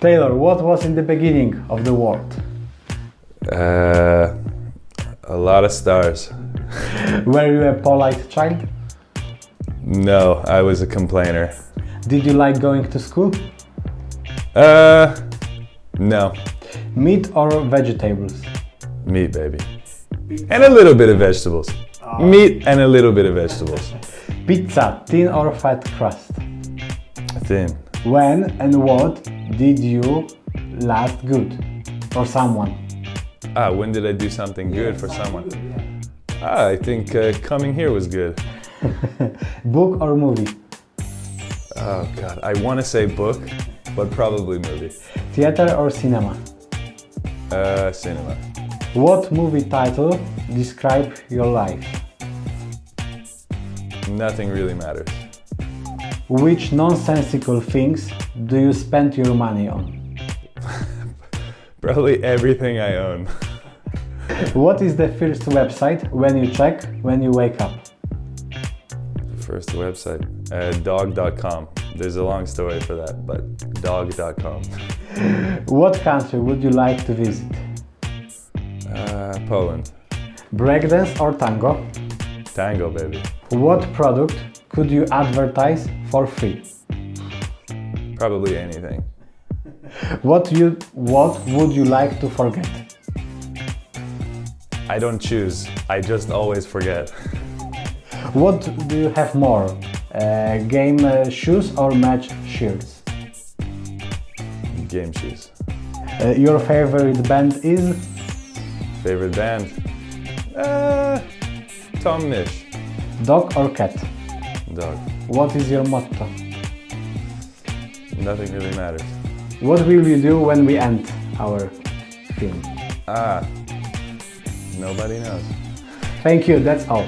Taylor, what was in the beginning of the world? Uh, a lot of stars. Were you a polite child? No, I was a complainer. Did you like going to school? Uh, no. Meat or vegetables? Meat, baby. And a little bit of vegetables. Meat and a little bit of vegetables. Pizza, thin or fat crust? Thin. When and what did you last good for someone? Ah, when did I do something good for someone? Ah, I think uh, coming here was good. Book or movie? Oh god, I want to say book, but probably movie. Theater or cinema? Uh, cinema. What movie title describe your life? Nothing really matters. Which nonsensical things do you spend your money on? Probably everything I own. What is the first website when you check when you wake up? First website, uh, dog.com. There's a long story for that, but dog.com. What country would you like to visit? Uh, Poland. Breakdance or tango? Tango, baby. What product could you advertise for free? Probably anything. What you what would you like to forget? I don't choose. I just always forget. What do you have more? Uh, game uh, shoes or match shirts? Game shoes. Uh, your favorite band is? Favorite band? Uh, Tom Misch. Dog or cat? Dog. What is your motto? Nothing really matters. What will you do when we end our film? Ah, nobody knows. Thank you, that's all.